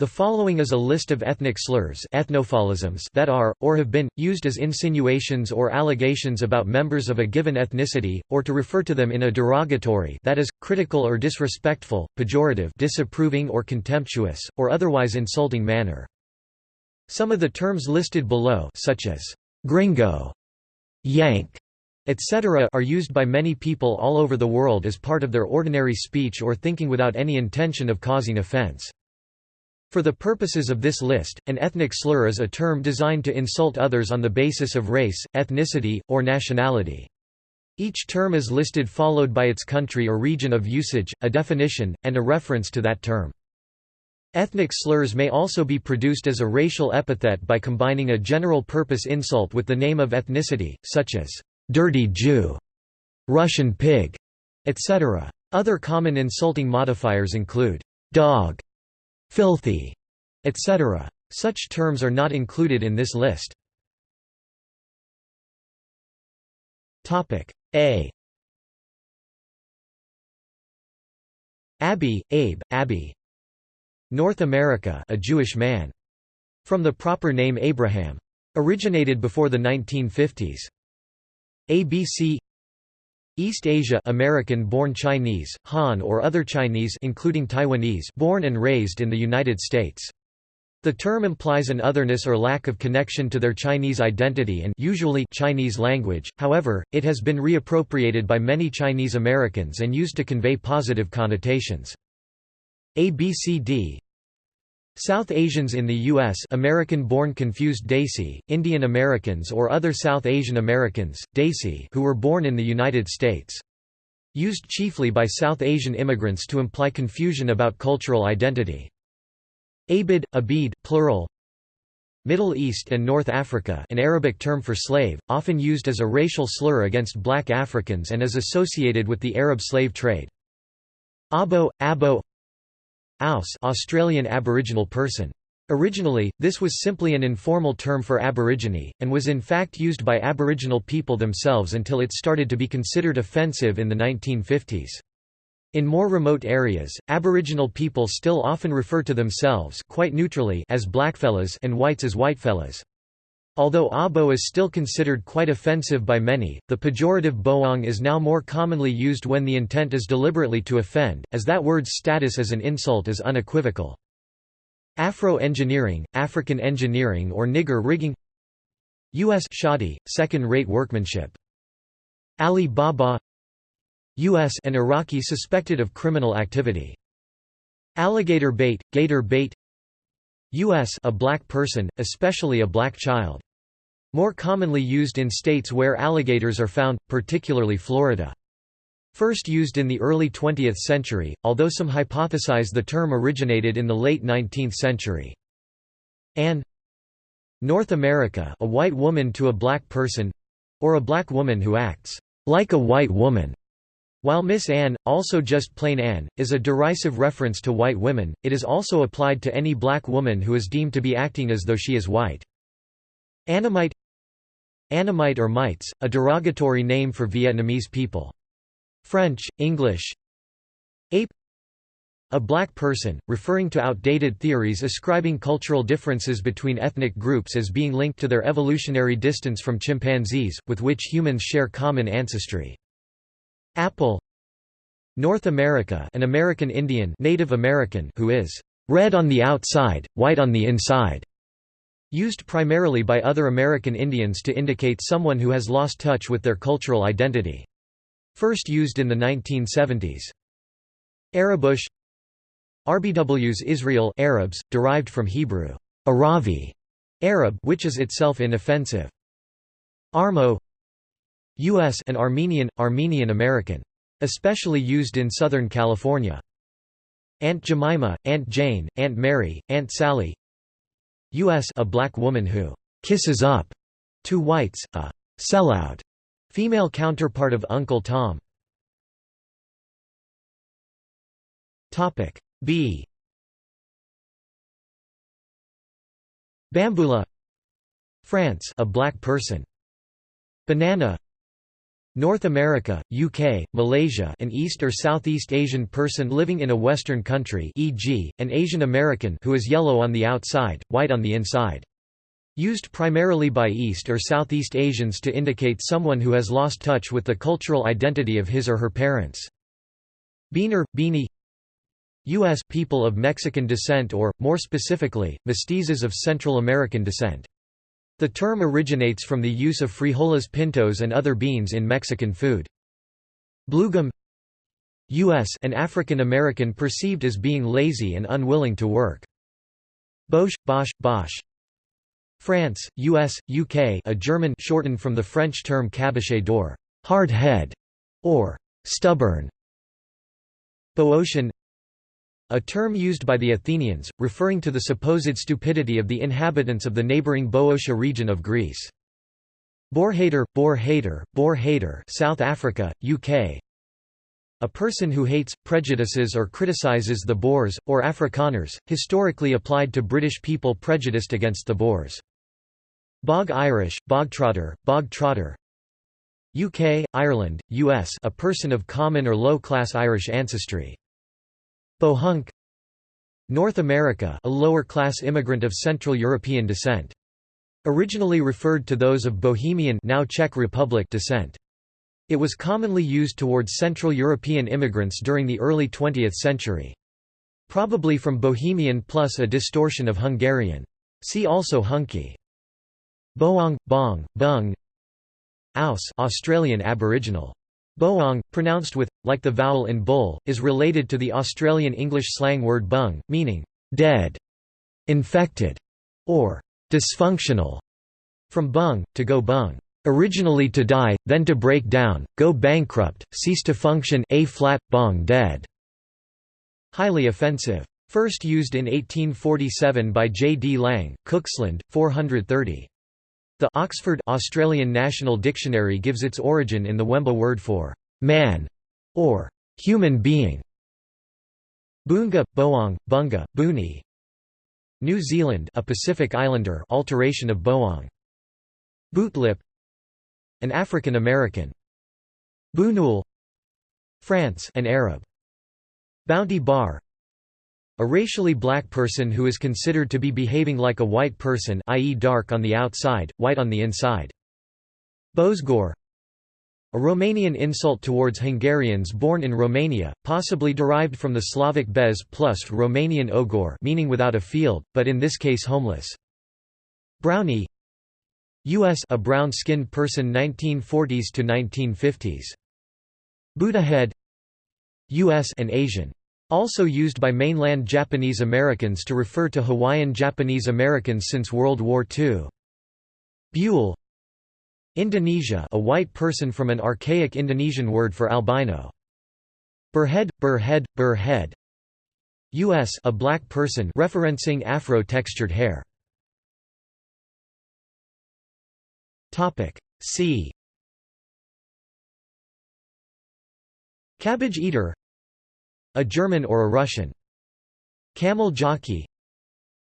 The following is a list of ethnic slurs ethnophaulisms that are, or have been, used as insinuations or allegations about members of a given ethnicity, or to refer to them in a derogatory that is, critical or disrespectful, pejorative disapproving or contemptuous, or otherwise insulting manner. Some of the terms listed below such as «gringo», «yank», etc. are used by many people all over the world as part of their ordinary speech or thinking without any intention of causing offense. For the purposes of this list, an ethnic slur is a term designed to insult others on the basis of race, ethnicity, or nationality. Each term is listed followed by its country or region of usage, a definition, and a reference to that term. Ethnic slurs may also be produced as a racial epithet by combining a general-purpose insult with the name of ethnicity, such as, "'dirty Jew", "'Russian pig", etc. Other common insulting modifiers include, "'dog", filthy, etc. Such terms are not included in this list. A Abby, Abe, Abby. North America a Jewish man. From the proper name Abraham. Originated before the 1950s. ABC East Asia American-born Chinese, Han or other Chinese including Taiwanese born and raised in the United States. The term implies an otherness or lack of connection to their Chinese identity and usually Chinese language, however, it has been reappropriated by many Chinese Americans and used to convey positive connotations. ABCD South Asians in the U.S. American-born confused Desi, Indian Americans or other South Asian Americans, Desi who were born in the United States. Used chiefly by South Asian immigrants to imply confusion about cultural identity. Abid, Abid, plural Middle East and North Africa an Arabic term for slave, often used as a racial slur against black Africans and is associated with the Arab slave trade. Abo, Abo Aus Australian Aboriginal person. Originally, this was simply an informal term for Aborigine, and was in fact used by Aboriginal people themselves until it started to be considered offensive in the 1950s. In more remote areas, Aboriginal people still often refer to themselves quite neutrally as blackfellas and whites as whitefellas. Although abo is still considered quite offensive by many, the pejorative boong is now more commonly used when the intent is deliberately to offend, as that word's status as an insult is unequivocal. Afro-engineering, African engineering or nigger rigging U.S. shoddy, second-rate workmanship. Ali Baba U.S. an Iraqi suspected of criminal activity. Alligator bait, gator bait U.S. a black person, especially a black child. More commonly used in states where alligators are found, particularly Florida. First used in the early 20th century, although some hypothesize the term originated in the late 19th century. Ann North America a white woman to a black person—or a black woman who acts like a white woman. While Miss Anne, also just plain Anne, is a derisive reference to white women, it is also applied to any black woman who is deemed to be acting as though she is white. Annamite Annamite or mites, a derogatory name for Vietnamese people. French, English Ape A black person, referring to outdated theories ascribing cultural differences between ethnic groups as being linked to their evolutionary distance from chimpanzees, with which humans share common ancestry. Apple North America an American Indian Native American who is red on the outside, white on the inside. Used primarily by other American Indians to indicate someone who has lost touch with their cultural identity. First used in the 1970s. Arabush RBWs Israel Arabs, derived from Hebrew, Aravi, Arab which is itself inoffensive. Armo U.S. and Armenian, Armenian American. Especially used in Southern California. Aunt Jemima, Aunt Jane, Aunt Mary, Aunt Sally U.S. a black woman who «kisses up» to whites, a «sellout» female counterpart of Uncle Tom. B Bamboula France a black person. Banana North America, UK, Malaysia an East or Southeast Asian person living in a Western country e.g., an Asian American who is yellow on the outside, white on the inside. Used primarily by East or Southeast Asians to indicate someone who has lost touch with the cultural identity of his or her parents. Beaner, beanie U.S. people of Mexican descent or, more specifically, mestizos of Central American descent. The term originates from the use of frijoles pintos and other beans in Mexican food. Bluegum U.S. an African American perceived as being lazy and unwilling to work. Boche, Bosch, Bosch France, US, UK a German shortened from the French term caboché d'or hard head", or «stubborn». Boeotian a term used by the Athenians, referring to the supposed stupidity of the inhabitants of the neighbouring Boeotia region of Greece. Boerhater, Boer hater, Boer hater South Africa, UK A person who hates, prejudices or criticises the Boers, or Afrikaners, historically applied to British people prejudiced against the Boers. Bog Irish, bogtrotter, bog-trotter UK, Ireland, US a person of common or low-class Irish ancestry. Bohunk North America a lower-class immigrant of Central European descent. Originally referred to those of Bohemian now Czech Republic descent. It was commonly used towards Central European immigrants during the early 20th century. Probably from Bohemian plus a distortion of Hungarian. See also Hunky. Boong, Bong, Bung Aus Australian Aboriginal. Boong, pronounced with, like the vowel in bull, is related to the Australian English slang word bung, meaning, dead, infected, or dysfunctional, from bung, to go bung. Originally to die, then to break down, go bankrupt, cease to function a flat, bong dead. Highly offensive. First used in 1847 by J. D. Lang, Cooksland, 430. The Oxford Australian National Dictionary gives its origin in the Wemba word for man or human being. Boonga, Boong, Bunga, Booney. New Zealand, a Pacific Islander, alteration of Boong. Bootlip, an African American. Bounoul, France, an Arab. Bounty Bar, a racially black person who is considered to be behaving like a white person i.e. dark on the outside, white on the inside. Bozgor a Romanian insult towards Hungarians born in Romania, possibly derived from the Slavic bez plus Romanian ogor meaning without a field, but in this case homeless. Brownie U.S. a brown-skinned person 1940s to 1950s. Buddhahead U.S. an Asian also used by mainland Japanese Americans to refer to Hawaiian Japanese Americans since World War II. Bule Indonesia a white person from an archaic Indonesian word for albino. Burhead, burhead, burhead U.S. a black person referencing Afro-textured hair. C Cabbage eater a German or a Russian. Camel jockey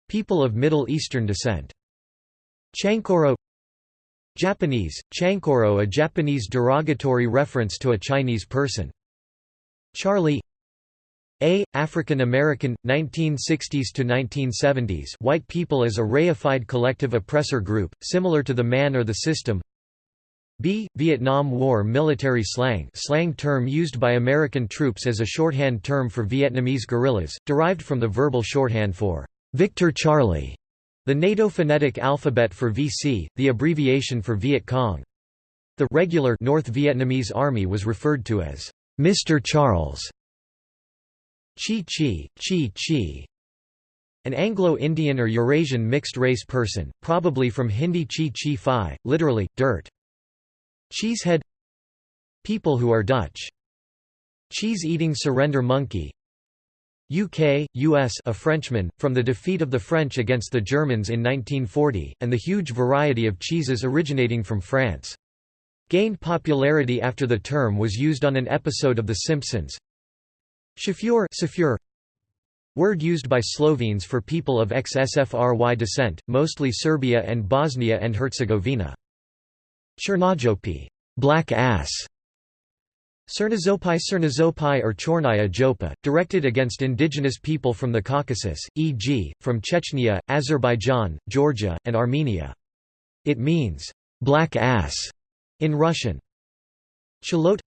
People of Middle Eastern descent. Chankoro Japanese, chankoro a Japanese derogatory reference to a Chinese person. Charlie a. African American, 1960s to 1970s white people as a reified collective oppressor group, similar to the man or the system B. Vietnam War military slang slang term used by American troops as a shorthand term for Vietnamese guerrillas, derived from the verbal shorthand for Victor Charlie, the NATO phonetic alphabet for VC, the abbreviation for Viet Cong. The regular North Vietnamese Army was referred to as Mr. Charles. Chi Chi, Chi Chi. An Anglo-Indian or Eurasian mixed-race person, probably from Hindi Chi Chi Phi, literally, dirt. Cheesehead People who are Dutch. Cheese-eating surrender monkey UK, US a Frenchman, from the defeat of the French against the Germans in 1940, and the huge variety of cheeses originating from France. Gained popularity after the term was used on an episode of The Simpsons. Chauffeur Word used by Slovenes for people of ex-SFRY descent, mostly Serbia and Bosnia and Herzegovina. Chernojopi black ass", Cernazopai Cernazopai or Chornaya Jopa, directed against indigenous people from the Caucasus, e.g., from Chechnya, Azerbaijan, Georgia, and Armenia. It means, black ass in Russian. Chilote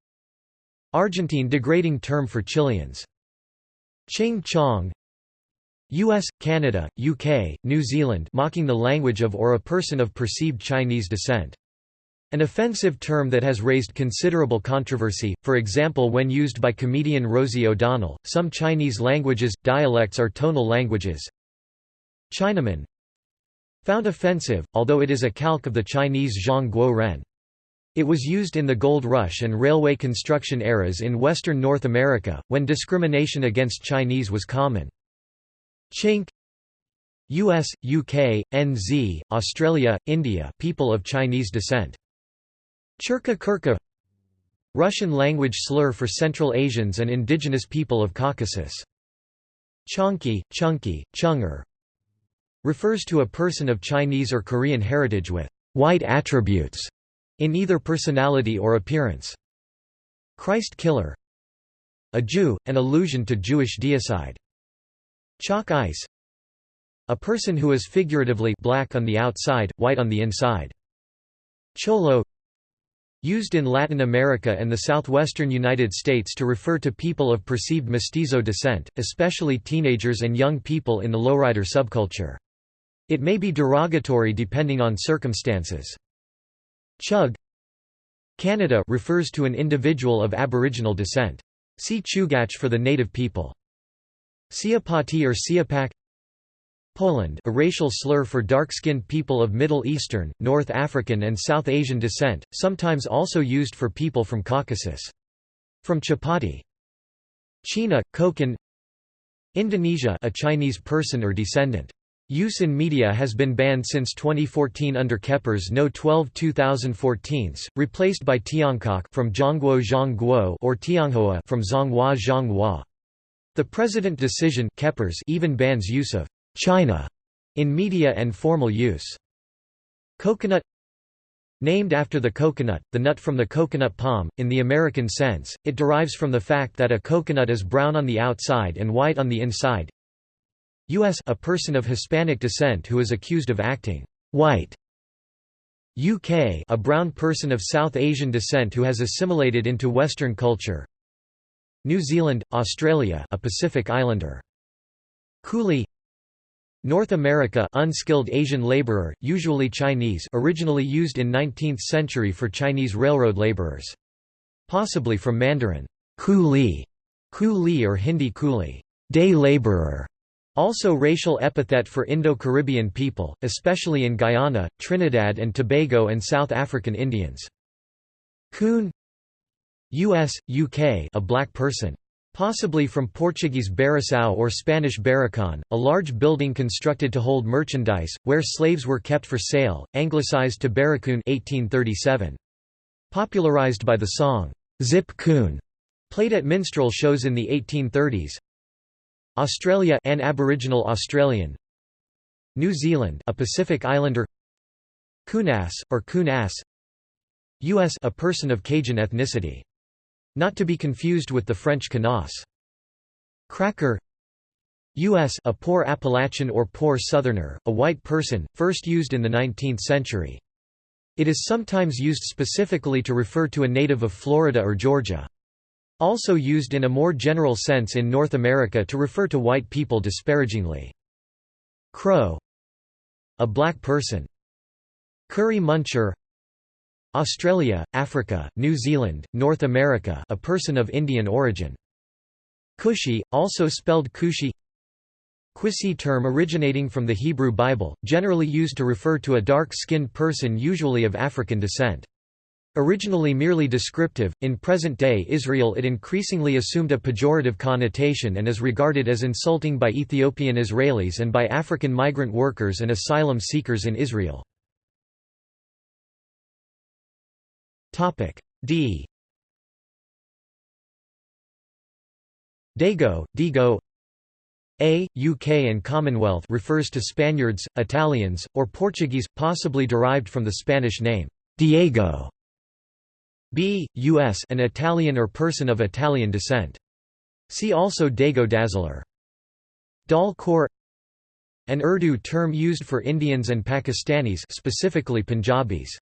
Argentine degrading term for Chileans. Ching Chong US, Canada, UK, New Zealand mocking the language of or a person of perceived Chinese descent. An offensive term that has raised considerable controversy, for example when used by comedian Rosie O'Donnell. Some Chinese languages, dialects are tonal languages. Chinaman Found offensive, although it is a calque of the Chinese Zhong Guo Ren. It was used in the Gold Rush and railway construction eras in western North America, when discrimination against Chinese was common. Chink US, UK, NZ, Australia, India people of Chinese descent Churka Kurka Russian language slur for Central Asians and indigenous people of Caucasus. Chonky, Chunky, Chunger refers to a person of Chinese or Korean heritage with white attributes in either personality or appearance. Christ killer a Jew, an allusion to Jewish deicide. Choc ice a person who is figuratively black on the outside, white on the inside. Cholo Used in Latin America and the southwestern United States to refer to people of perceived mestizo descent, especially teenagers and young people in the lowrider subculture. It may be derogatory depending on circumstances. Chug Canada refers to an individual of Aboriginal descent. See Chugach for the native people. Siapati or Siapak Poland a racial slur for dark-skinned people of Middle Eastern, North African and South Asian descent, sometimes also used for people from Caucasus. From Chapati. China, Kokan Indonesia a Chinese person or descendant. Use in media has been banned since 2014 under Keppres No. 12 2014, replaced by Tiongkok from Zhongguo Zhongguo or Tionghoa from Zhonghua Zhonghua. The President decision Keppres even bans use of China in media and formal use. Coconut Named after the coconut, the nut from the coconut palm, in the American sense, it derives from the fact that a coconut is brown on the outside and white on the inside. U.S. A person of Hispanic descent who is accused of acting white. UK a brown person of South Asian descent who has assimilated into Western culture. New Zealand, Australia a Pacific Islander. Coolie North America unskilled Asian laborer, usually Chinese originally used in 19th century for Chinese railroad laborers. Possibly from Mandarin, coolie, coolie or Hindi coolie, day laborer. Also racial epithet for Indo-Caribbean people, especially in Guyana, Trinidad and Tobago and South African Indians. Coon US, UK a black person. Possibly from Portuguese Baraçao or Spanish Barracón, a large building constructed to hold merchandise, where slaves were kept for sale, anglicized to Barracoon 1837. Popularized by the song, Zip Coon, played at minstrel shows in the 1830s. Australia an Aboriginal Australian New Zealand a Pacific Islander Coonass, or Coonass U.S. a person of Cajun ethnicity not to be confused with the French canasse. Cracker U.S. a poor Appalachian or poor Southerner, a white person, first used in the 19th century. It is sometimes used specifically to refer to a native of Florida or Georgia. Also used in a more general sense in North America to refer to white people disparagingly. Crow A black person. Curry muncher Australia, Africa, New Zealand, North America a person of Indian origin. Cushi, also spelled Kushi Quisi term originating from the Hebrew Bible, generally used to refer to a dark-skinned person usually of African descent. Originally merely descriptive, in present-day Israel it increasingly assumed a pejorative connotation and is regarded as insulting by Ethiopian Israelis and by African migrant workers and asylum seekers in Israel. Topic D Dago, Digo A, UK and Commonwealth refers to Spaniards, Italians, or Portuguese, possibly derived from the Spanish name, Diego. b. U.S. an Italian or person of Italian descent. See also Dago Dazzler. Dal Khor An Urdu term used for Indians and Pakistanis specifically Punjabis.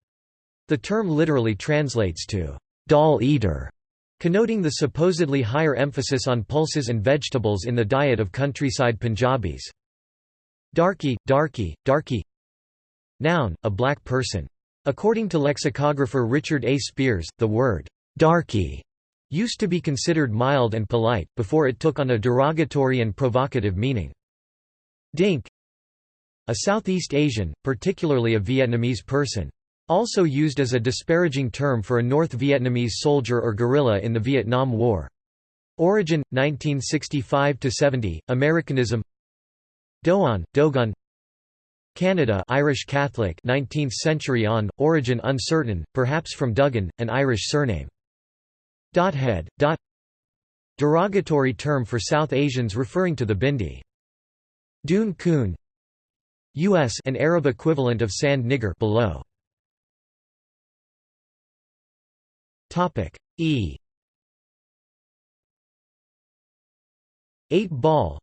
The term literally translates to «dal eater», connoting the supposedly higher emphasis on pulses and vegetables in the diet of countryside Punjabis. Darky, darky, darky Noun, a black person. According to lexicographer Richard A. Spears, the word «darky» used to be considered mild and polite, before it took on a derogatory and provocative meaning. Dink A Southeast Asian, particularly a Vietnamese person. Also used as a disparaging term for a North Vietnamese soldier or guerrilla in the Vietnam War. Origin 1965–70, Americanism Doan, Dogun Canada Irish Catholic 19th century on, origin uncertain, perhaps from Duggan, an Irish surname. Dothead, dot Derogatory term for South Asians referring to the Bindi. Dune coon U.S. an Arab equivalent of sand nigger below. Topic E. Eight ball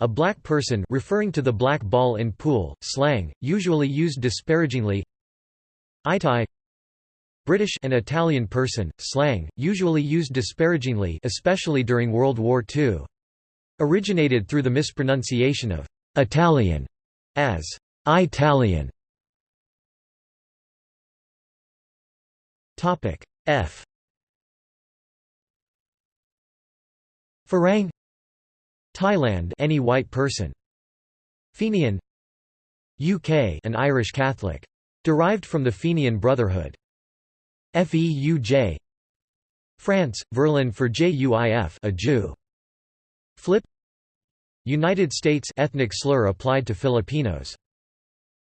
a black person referring to the black ball in pool, slang, usually used disparagingly Eyetie British an Italian person, slang, usually used disparagingly especially during World War II. Originated through the mispronunciation of «Italian» as «Italian». F Farang Thailand any white person. Fenian UK an Irish Catholic. Derived from the Fenian Brotherhood. Feuj France, Verlan for JUIF a Jew. Flip United States ethnic slur applied to Filipinos.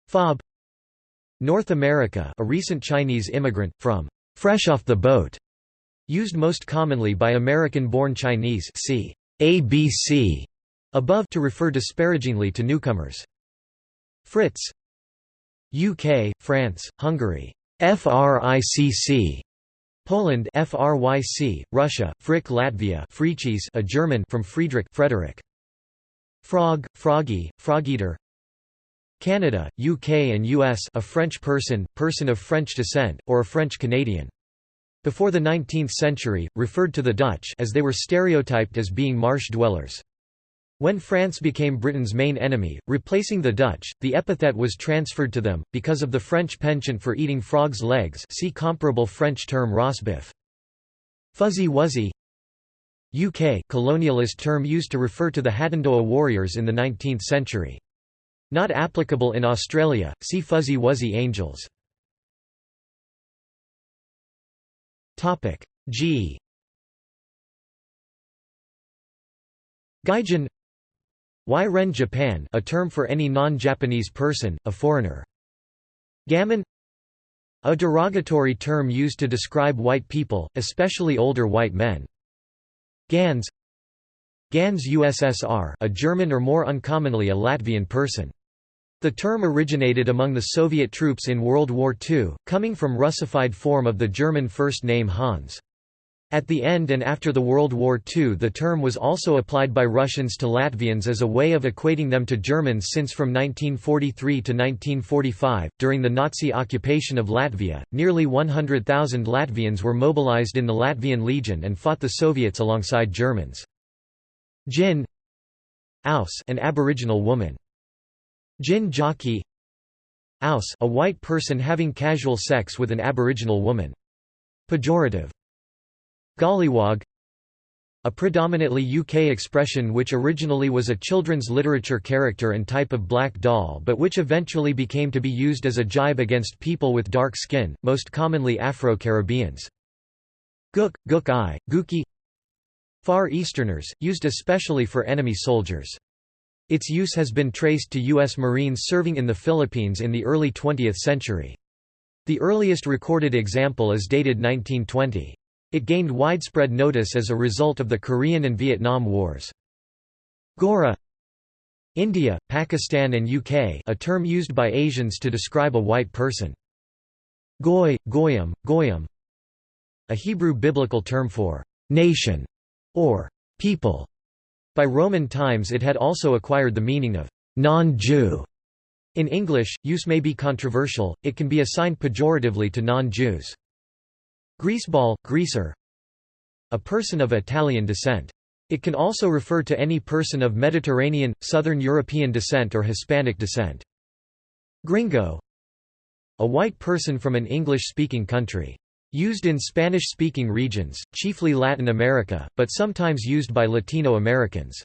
Fob North America a recent Chinese immigrant, from «fresh off the boat», used most commonly by American-born Chinese c. ABC above to refer disparagingly to newcomers. Fritz UK, France, Hungary, FRICC, Poland FRYC, Russia, Frick Latvia Friches a German from Friedrich Frederick. Frog, Froggy, Frogeater Canada, UK and US a French person, person of French descent, or a French Canadian. Before the 19th century, referred to the Dutch as they were stereotyped as being marsh dwellers. When France became Britain's main enemy, replacing the Dutch, the epithet was transferred to them, because of the French penchant for eating frogs' legs see comparable French term rosbif. Fuzzy Wuzzy UK colonialist term used to refer to the Hadendoa warriors in the 19th century. Not applicable in Australia, see Fuzzy Wuzzy Angels. G Gaijin Ren Japan a term for any non-Japanese person, a foreigner. Gammon A derogatory term used to describe white people, especially older white men. Gans Gans USSR a German or more uncommonly a Latvian person. The term originated among the Soviet troops in World War II, coming from Russified form of the German first name Hans. At the end and after the World War II the term was also applied by Russians to Latvians as a way of equating them to Germans since from 1943 to 1945, during the Nazi occupation of Latvia, nearly 100,000 Latvians were mobilized in the Latvian Legion and fought the Soviets alongside Germans. Gin Aus an Aboriginal woman. Gin jockey Aus a white person having casual sex with an aboriginal woman. Pejorative. Golliwog a predominantly UK expression which originally was a children's literature character and type of black doll but which eventually became to be used as a jibe against people with dark skin, most commonly Afro-Caribbeans. Gook, gook eye, gookie Far Easterners, used especially for enemy soldiers. Its use has been traced to U.S. Marines serving in the Philippines in the early 20th century. The earliest recorded example is dated 1920. It gained widespread notice as a result of the Korean and Vietnam Wars. Gora India, Pakistan and UK a term used by Asians to describe a white person. Goy, Goyam, Goyam a Hebrew biblical term for «nation» or «people». By Roman times it had also acquired the meaning of «non-Jew». In English, use may be controversial, it can be assigned pejoratively to non-Jews. Greaseball, greaser A person of Italian descent. It can also refer to any person of Mediterranean, Southern European descent or Hispanic descent. Gringo A white person from an English-speaking country. Used in Spanish-speaking regions, chiefly Latin America, but sometimes used by Latino Americans.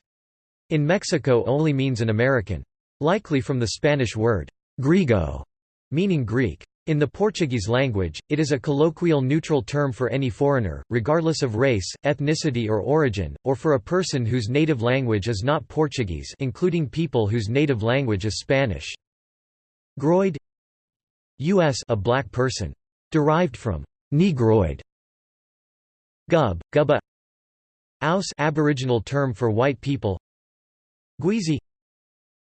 In Mexico only means an American. Likely from the Spanish word, griego, meaning Greek. In the Portuguese language, it is a colloquial neutral term for any foreigner, regardless of race, ethnicity or origin, or for a person whose native language is not Portuguese including people whose native language is Spanish. Groid U.S. a black person. Derived from Negroid. Gub, Gubba Aus Aboriginal term for white people Guizi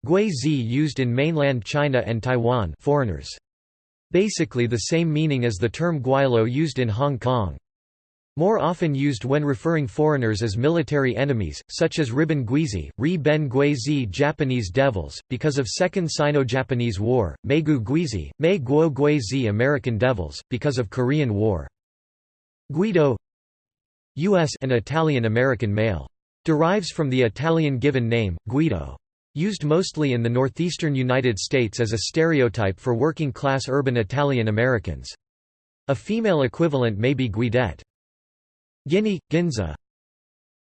Gui-zi used in mainland China and Taiwan foreigners. Basically the same meaning as the term gweilo used in Hong Kong. More often used when referring foreigners as military enemies, such as Riben Guizi, Ri Ben Guizi Japanese Devils, because of Second Sino-Japanese War, Meiguo Guizi, Mei Guo Guizi American Devils, because of Korean War. Guido U.S. an Italian-American male. Derives from the Italian given name, Guido. Used mostly in the northeastern United States as a stereotype for working-class urban Italian Americans. A female equivalent may be Guidette. Guinea, Ginzo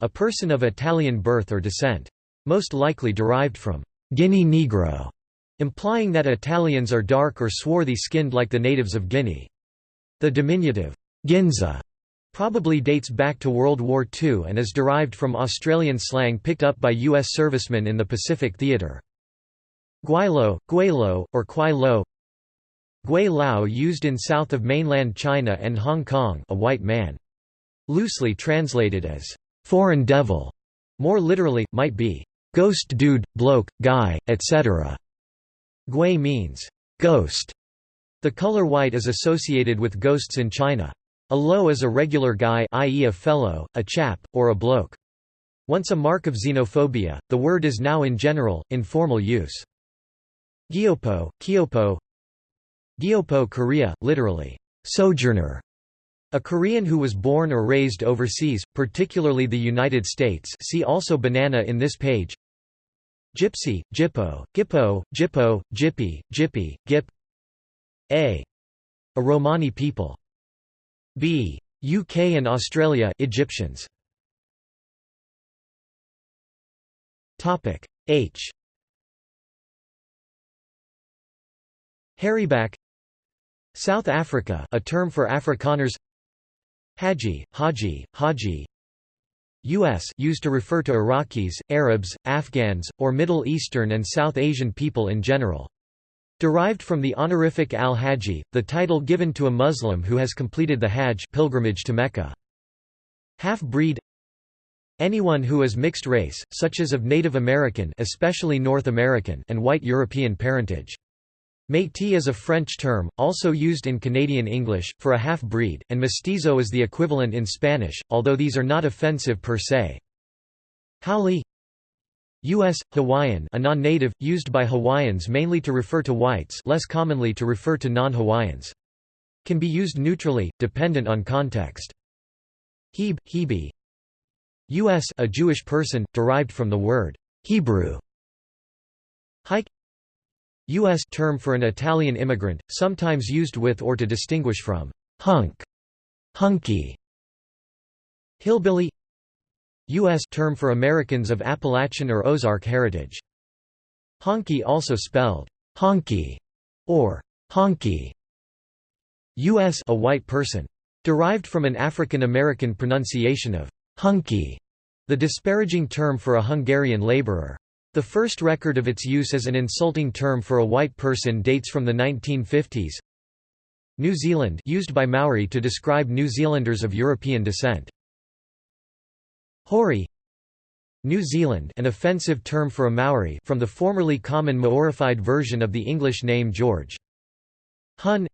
A person of Italian birth or descent. Most likely derived from Guinea Negro, implying that Italians are dark or swarthy-skinned like the natives of Guinea. The diminutive, Ginzo probably dates back to World War II and is derived from Australian slang picked up by U.S. servicemen in the Pacific Theatre. Guaylo, Guaylo, or Kwai Lo Lao used in south of mainland China and Hong Kong a white man. Loosely translated as, "'foreign devil' more literally, might be, "'ghost dude, bloke, guy, etc'". Gui means, "'ghost'". The color white is associated with ghosts in China. A lo is a regular guy i.e. a fellow, a chap, or a bloke. Once a mark of xenophobia, the word is now in general, informal use. Gyopo, Kyopo Gyopo Korea, literally, sojourner. A Korean who was born or raised overseas, particularly the United States see also banana in this page Gypsy, Gippo, Gippo, Gippo, Jippy, Jippy, Gip A. A Romani people B. UK and Australia Egyptians. H. Hairyback South Africa a term for Afrikaners Haji, Haji, Haji U.S. used to refer to Iraqis, Arabs, Afghans, or Middle Eastern and South Asian people in general. Derived from the honorific al-Haji, the title given to a Muslim who has completed the Hajj pilgrimage to Mecca. Half-breed Anyone who is mixed race, such as of Native American especially North American and white European parentage. Métis is a French term, also used in Canadian English, for a half-breed, and mestizo is the equivalent in Spanish, although these are not offensive per se. Haole U.S. Hawaiian a non-native, used by Hawaiians mainly to refer to whites less commonly to refer to non-Hawaiians. Can be used neutrally, dependent on context. Heb, Hebe U.S. a Jewish person, derived from the word Hebrew. Hike U.S. term for an Italian immigrant, sometimes used with or to distinguish from hunk, hunky. Hillbilly U.S. term for Americans of Appalachian or Ozark heritage. Honky also spelled honky or honky. U.S. a white person. Derived from an African American pronunciation of hunky, the disparaging term for a Hungarian laborer. The first record of its use as an insulting term for a white person dates from the 1950s. New Zealand used by Maori to describe New Zealanders of European descent. Hori New Zealand an offensive term for a Maori from the formerly common Maorified version of the English name George. Hun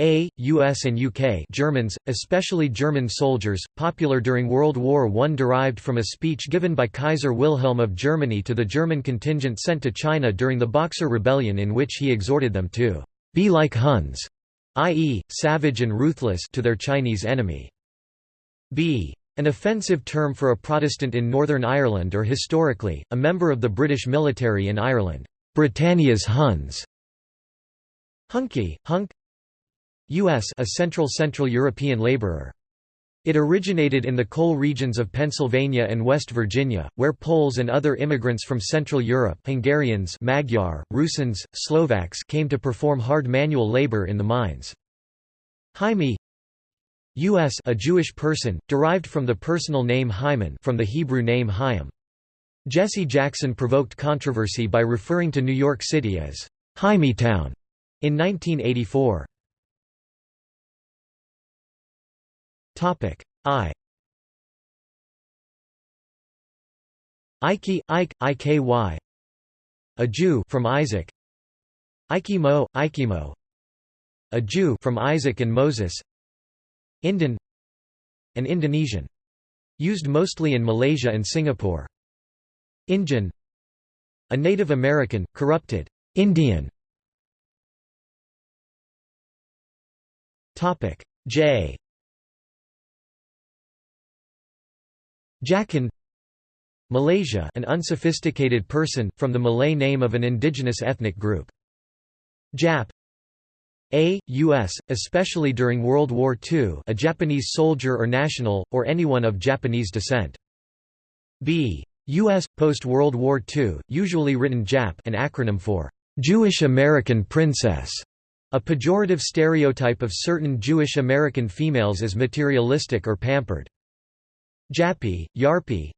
A. US and UK Germans, especially German soldiers, popular during World War I derived from a speech given by Kaiser Wilhelm of Germany to the German contingent sent to China during the Boxer Rebellion in which he exhorted them to be like Huns, i.e., savage and ruthless to their Chinese enemy. B. An offensive term for a Protestant in Northern Ireland or historically, a member of the British military in Ireland, Britannia's Huns. Hunky, hunk U.S. a Central Central European laborer. It originated in the coal regions of Pennsylvania and West Virginia, where Poles and other immigrants from Central Europe Hungarians Magyar, Rusins, Slovaks came to perform hard manual labor in the mines. Hymie U.S. a Jewish person, derived from the personal name Hyman from the Hebrew name Chaim. Jesse Jackson provoked controversy by referring to New York City as Town in 1984. Topic. I. Ike, Ike, Iky A Jew from Isaac. Ikemo, Ikemo A Jew from Isaac and Moses. Indian. An Indonesian. Used mostly in Malaysia and Singapore. Injun A Native American, corrupted. Indian. Topic. J Jakun Malaysia an unsophisticated person, from the Malay name of an indigenous ethnic group. Jap a. U.S., especially during World War II a Japanese soldier or national, or anyone of Japanese descent. B. U.S., post-World War II, usually written Jap an acronym for Jewish American Princess, a pejorative stereotype of certain Jewish American females as materialistic or pampered. Japi, Yarpi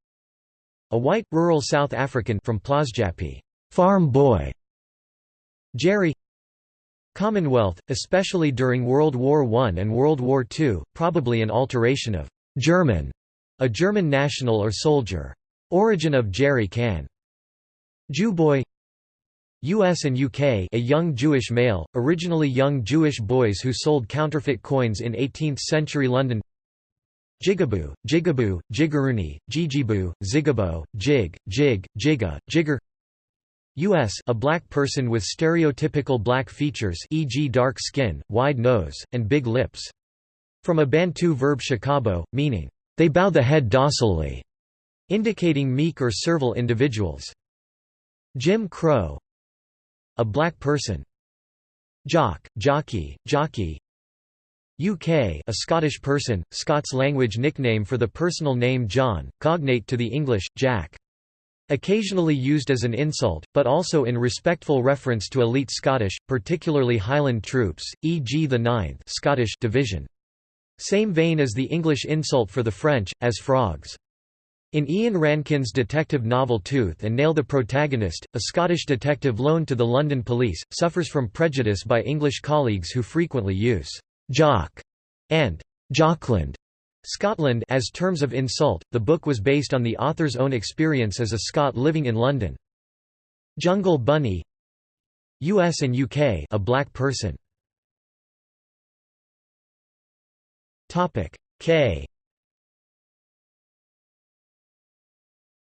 A white, rural South African from Plasjapi farm boy. Jerry Commonwealth, especially during World War I and World War II, probably an alteration of German, a German national or soldier. Origin of Jerry Can. Jew boy US and UK a young Jewish male, originally young Jewish boys who sold counterfeit coins in 18th-century London Jigaboo, Jigaboo, Jiggeruni, Jijibu, Zigabo, Jig, Jig, Jigga, Jigger U.S. a black person with stereotypical black features e.g. dark skin, wide nose, and big lips. From a Bantu verb shakabo, meaning, they bow the head docilely, indicating meek or servile individuals. Jim Crow A black person. Jock, jockey, jockey, UK a Scottish person, Scots language nickname for the personal name John, cognate to the English, Jack. Occasionally used as an insult, but also in respectful reference to elite Scottish, particularly Highland troops, e.g. the 9th Scottish Division. Same vein as the English insult for the French, as frogs. In Ian Rankin's detective novel Tooth and Nail the protagonist, a Scottish detective loaned to the London police, suffers from prejudice by English colleagues who frequently use Jock and Jockland Scotland as terms of insult. The book was based on the author's own experience as a Scot living in London. Jungle Bunny US and UK a black person. Topic K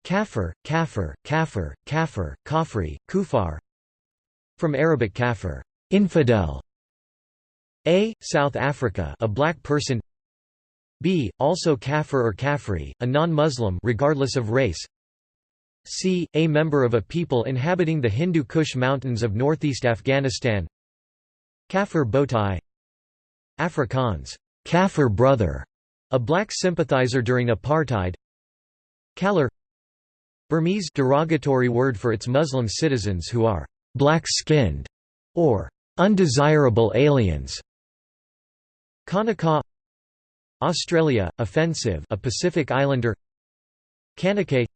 Kafir, kafir, kafir, kafir, kafri, kufar From Arabic kafir, infidel, a. South Africa a black person B. Also Kafir or Kafri, a non-Muslim regardless of race C. A member of a people inhabiting the Hindu Kush mountains of northeast Afghanistan Kafir Botai Afrikaans, Kafir brother, a black sympathizer during apartheid Kalar Burmese derogatory word for its Muslim citizens who are black-skinned or undesirable aliens Kanaka Australia, offensive a Pacific Islander. Kanake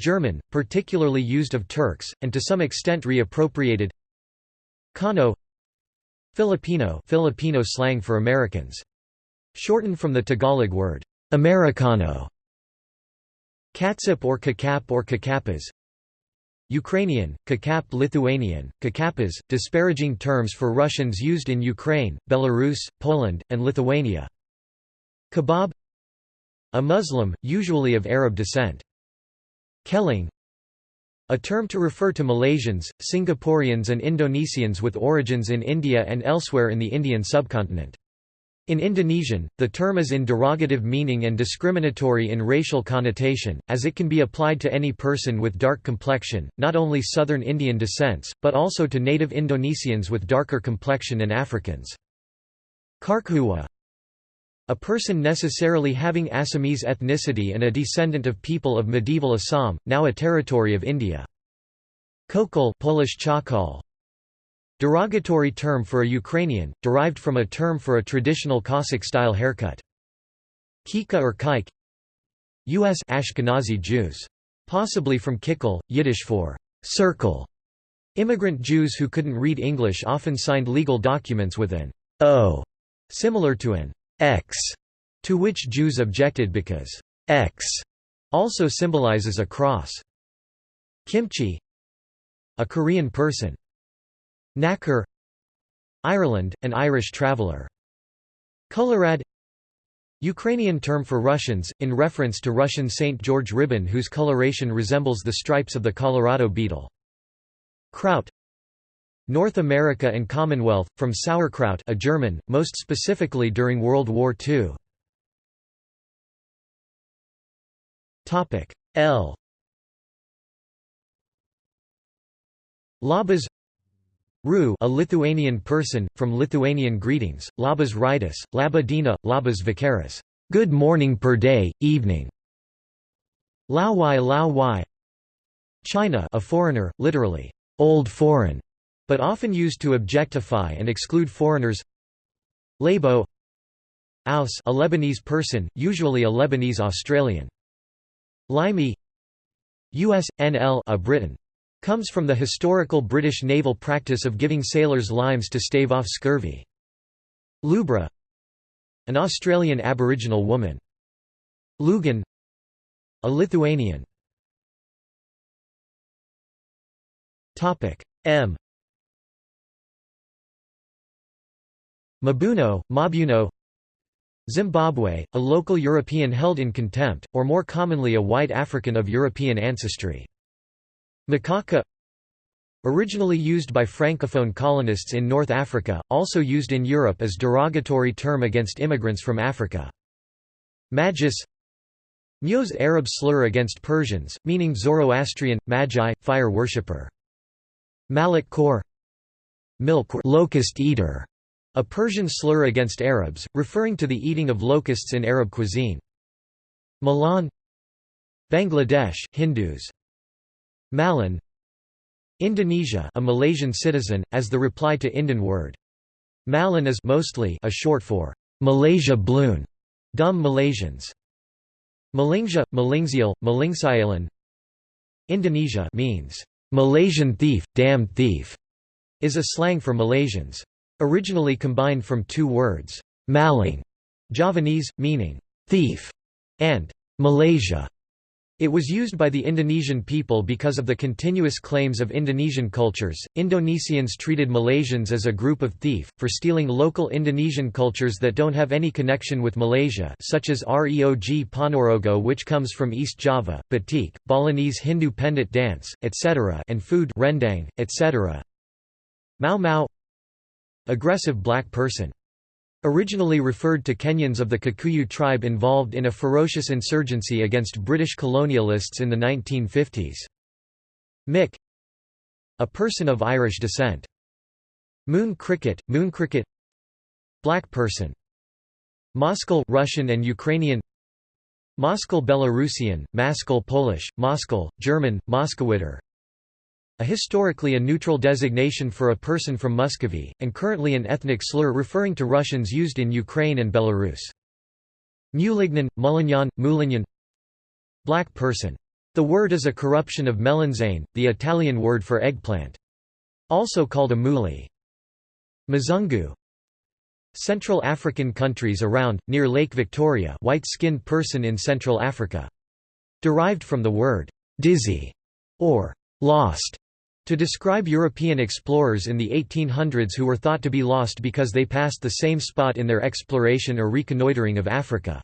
German, particularly used of Turks, and to some extent reappropriated. Kano Filipino Filipino slang for Americans. Shortened from the Tagalog word, Americano. Katsip or kakap or kakapas Ukrainian, Kakap Lithuanian, Kakapas, disparaging terms for Russians used in Ukraine, Belarus, Poland, and Lithuania. Kebab A Muslim, usually of Arab descent. Keling a term to refer to Malaysians, Singaporeans and Indonesians with origins in India and elsewhere in the Indian subcontinent. In Indonesian, the term is in derogative meaning and discriminatory in racial connotation, as it can be applied to any person with dark complexion, not only southern Indian descents, but also to native Indonesians with darker complexion and Africans. Karkhuwa a person necessarily having Assamese ethnicity and a descendant of people of medieval Assam, now a territory of India. Kokol Polish chakal, Derogatory term for a Ukrainian, derived from a term for a traditional Cossack-style haircut. Kika or kike U.S. Ashkenazi Jews. Possibly from kikkel, Yiddish for circle. Immigrant Jews who couldn't read English often signed legal documents with an O, similar to an X, to which Jews objected because X also symbolizes a cross. Kimchi A Korean person. Knacker Ireland, an Irish traveller. Kolorad Ukrainian term for Russians, in reference to Russian St. George ribbon whose coloration resembles the stripes of the Colorado beetle. Kraut North America and Commonwealth, from sauerkraut a German, most specifically during World War II. L Labas Ru a Lithuanian person, from Lithuanian greetings, labas rytas, laba diena, labas vakaras good morning per day, evening. Lao y lao y China a foreigner, literally, old foreign, but often used to objectify and exclude foreigners Labo Aus a Lebanese person, usually a Lebanese Australian. Limey US, NL a Briton. Comes from the historical British naval practice of giving sailors limes to stave off scurvy. Lubra An Australian Aboriginal woman. Lugan A Lithuanian M Mabuno, Mabuno Zimbabwe, a local European held in contempt, or more commonly a white African of European ancestry. Makaka Originally used by francophone colonists in North Africa, also used in Europe as derogatory term against immigrants from Africa. Magis Myoz Arab slur against Persians, meaning Zoroastrian, Magi, fire worshipper. Malik Kor Milk locust eater a Persian slur against Arabs, referring to the eating of locusts in Arab cuisine. Milan Bangladesh Hindus Malin Indonesia a Malaysian citizen, as the reply to Indian word. Malin is mostly a short for Malaysia Bloon, dumb Malaysians. Malaysia, Malingsial, Malingsialan Indonesia means Malaysian thief, damned thief, is a slang for Malaysians. Originally combined from two words, Maling, Javanese, meaning thief, and Malaysia. It was used by the Indonesian people because of the continuous claims of Indonesian cultures. Indonesians treated Malaysians as a group of thief, for stealing local Indonesian cultures that don't have any connection with Malaysia, such as Reog Ponorogo, which comes from East Java, batik, Balinese Hindu pendet dance, etc., and food, rendang, etc. Mau Mau Aggressive black person. Originally referred to Kenyans of the Kikuyu tribe involved in a ferocious insurgency against British colonialists in the 1950s. Mick A person of Irish descent. Moon cricket, moon cricket Black person Moskal Russian and Ukrainian Moskal Belarusian, Maskal Polish, Moskal, German, Moskowiter a historically a neutral designation for a person from Muscovy, and currently an ethnic slur referring to Russians used in Ukraine and Belarus. Mulignan, Mulignan, Mulignan Black person. The word is a corruption of melanzane, the Italian word for eggplant. Also called a muli. Mzungu Central African countries around, near Lake Victoria white-skinned person in Central Africa. Derived from the word «dizzy» or lost to describe European explorers in the 1800s who were thought to be lost because they passed the same spot in their exploration or reconnoitering of Africa.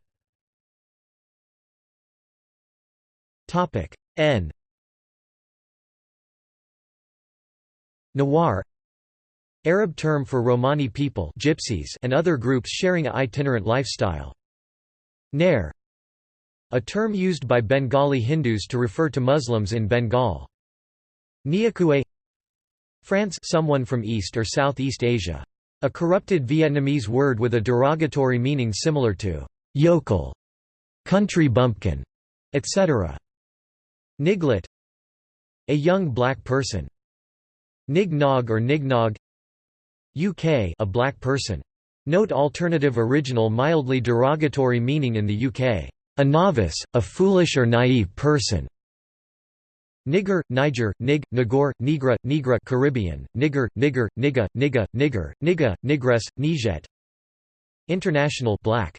N Nawar Arab term for Romani people gypsies and other groups sharing a itinerant lifestyle. Nair a term used by Bengali Hindus to refer to Muslims in Bengal. Niakue France someone from East or Southeast Asia. A corrupted Vietnamese word with a derogatory meaning similar to yokel, country bumpkin, etc. Niglet A young black person. Nignog or Nignog UK a black person. Note alternative original mildly derogatory meaning in the UK. A novice, a foolish or naive person. Nigger, Niger, Nig, Nagor, Nigra, Nigra Caribbean, Nigger, Nigger, Niga, Niga, Nigger, Niga, Nigres, Niget International black.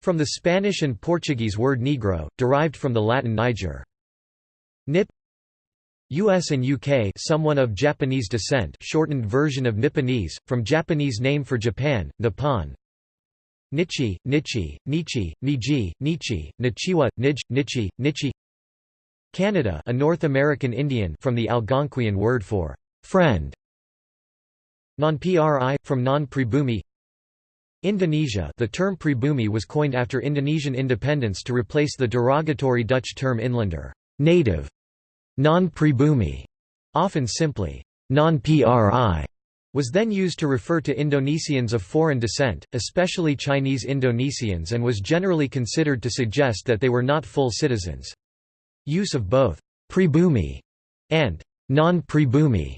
From the Spanish and Portuguese word negro, derived from the Latin Niger. Nip US and UK someone of Japanese descent shortened version of Nipponese, from Japanese name for Japan, Nippon Nichi, Nichi, Nichi, Niji, Nichi, Nichiwa, Nij, Nichi, Nichi Canada a North American Indian from the Algonquian word for friend Non-Pri, from non-pribumi Indonesia the term pribumi was coined after Indonesian independence to replace the derogatory Dutch term inlander native", non-pribumi, often simply non-Pri, was then used to refer to Indonesians of foreign descent, especially Chinese Indonesians and was generally considered to suggest that they were not full citizens. Use of both «pribumi» and «non-pribumi»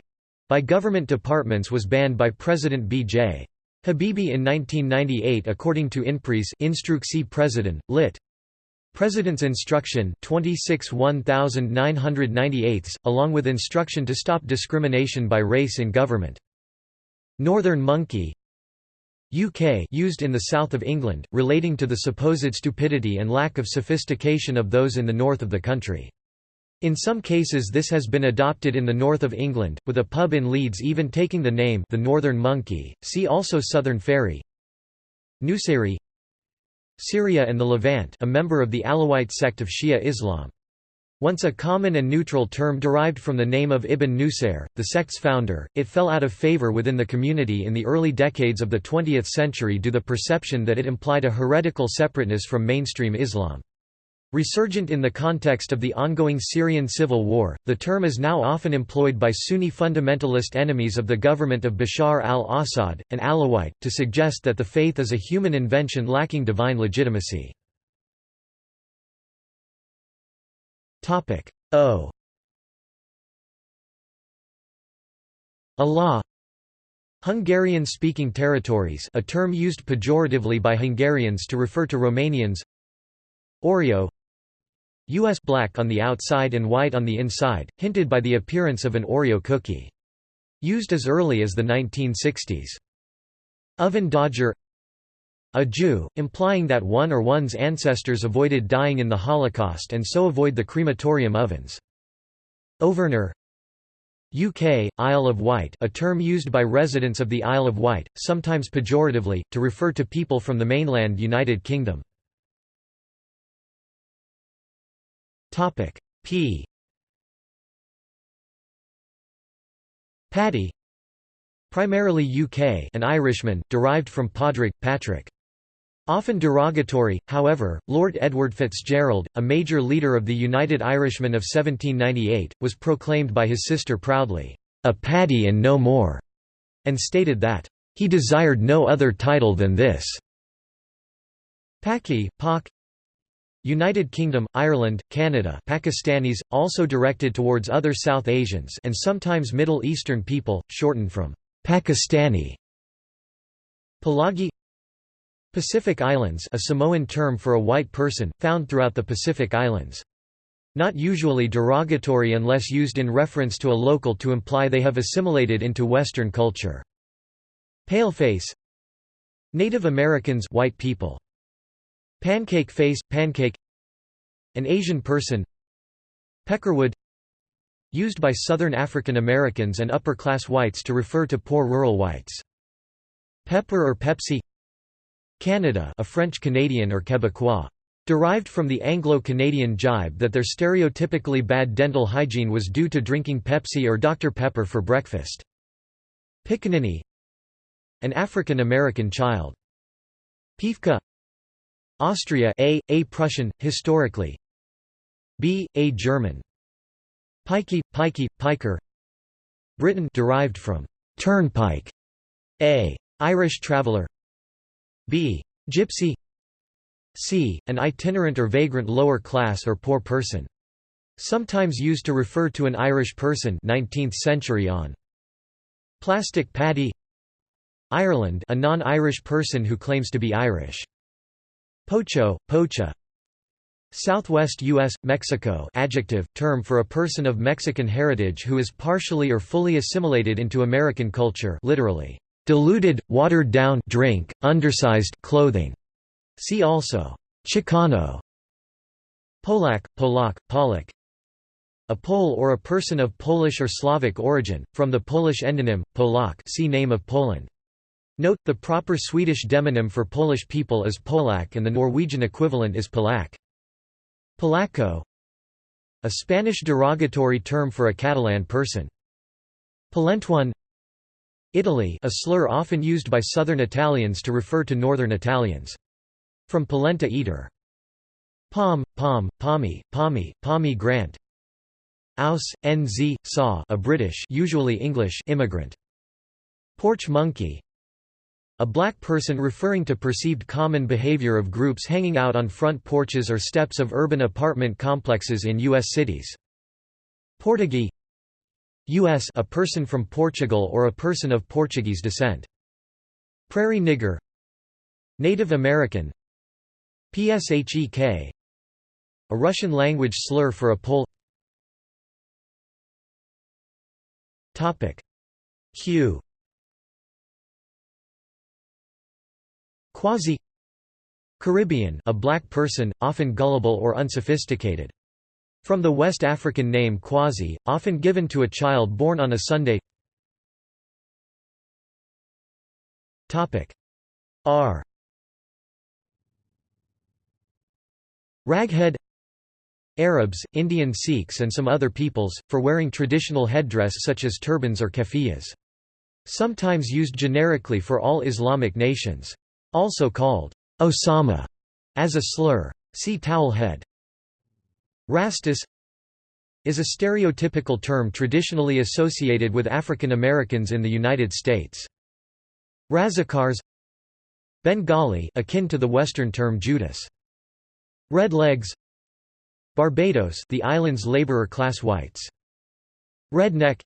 by government departments was banned by President B.J. Habibie in 1998 according to Inpres Instruksi Presiden, lit. President's Instruction 26 1998, along with instruction to stop discrimination by race in government. Northern monkey UK used in the south of England, relating to the supposed stupidity and lack of sophistication of those in the north of the country. In some cases this has been adopted in the north of England, with a pub in Leeds even taking the name the Northern Monkey, see also Southern Fairy Nusayri Syria and the Levant a member of the Alawite sect of Shia Islam. Once a common and neutral term derived from the name of Ibn Nusayr, the sect's founder, it fell out of favor within the community in the early decades of the 20th century due to the perception that it implied a heretical separateness from mainstream Islam. Resurgent in the context of the ongoing Syrian civil war, the term is now often employed by Sunni fundamentalist enemies of the government of Bashar al-Assad, an Alawite, to suggest that the faith is a human invention lacking divine legitimacy. Topic O Allah Hungarian-speaking territories a term used pejoratively by Hungarians to refer to Romanians Oreo U.S. black on the outside and white on the inside, hinted by the appearance of an Oreo cookie. Used as early as the 1960s. Oven Dodger a Jew, implying that one or one's ancestors avoided dying in the Holocaust and so avoid the crematorium ovens. Overner UK, Isle of Wight a term used by residents of the Isle of Wight, sometimes pejoratively, to refer to people from the mainland United Kingdom. P Paddy Primarily UK an Irishman, derived from Padraig, Patrick. Often derogatory, however, Lord Edward Fitzgerald, a major leader of the United Irishmen of 1798, was proclaimed by his sister proudly, "...a Paddy and no more", and stated that, "...he desired no other title than this." Paki, Pak United Kingdom, Ireland, Canada Pakistanis, also directed towards other South Asians and sometimes Middle Eastern people, shortened from Pakistani. Palagi Pacific Islands a Samoan term for a white person, found throughout the Pacific Islands. Not usually derogatory unless used in reference to a local to imply they have assimilated into Western culture. Paleface Native Americans white people. Pancake face, pancake An Asian person Peckerwood used by Southern African Americans and upper-class whites to refer to poor rural whites. Pepper or Pepsi Canada a French-Canadian or Quebecois. Derived from the Anglo-Canadian jibe that their stereotypically bad dental hygiene was due to drinking Pepsi or Dr. Pepper for breakfast. Piccaninny An African American child. Piefke Austria a, a Prussian, historically b, a German Pikey, pikey, piker Britain derived from turnpike a, Irish traveller b, gypsy c, an itinerant or vagrant lower class or poor person. Sometimes used to refer to an Irish person 19th century on. Plastic paddy Ireland a non-Irish person who claims to be Irish. Pocho, pocha Southwest U.S., Mexico adjective, term for a person of Mexican heritage who is partially or fully assimilated into American culture literally, diluted, watered down drink, undersized clothing. See also, Chicano, Polak, Polak, Polak a Pole or a person of Polish or Slavic origin, from the Polish endonym, Polak see name of Poland. Note, the proper Swedish demonym for Polish people is Polak and the Norwegian equivalent is Polak. Polacco A Spanish derogatory term for a Catalan person. Polentone Italy a slur often used by southern Italians to refer to northern Italians. From polenta eater. Pom, pom, pommy, pommy, pommy grant Aus, NZ, saw a British usually English immigrant. Porch monkey a black person referring to perceived common behavior of groups hanging out on front porches or steps of urban apartment complexes in U.S. cities. Portuguese U.S. a person from Portugal or a person of Portuguese descent. Prairie nigger Native American PSHEK A Russian language slur for a Pole Topic Q Quasi Caribbean a black person, often gullible or unsophisticated. From the West African name Quasi, often given to a child born on a Sunday R Raghead Arabs, Indian Sikhs and some other peoples, for wearing traditional headdress such as turbans or keffiyehs. Sometimes used generically for all Islamic nations. Also called Osama as a slur. See towel head. Rastus is a stereotypical term traditionally associated with African Americans in the United States. Razakars Bengali akin to the Western term Judas. Red legs Barbados the island's laborer class whites. Redneck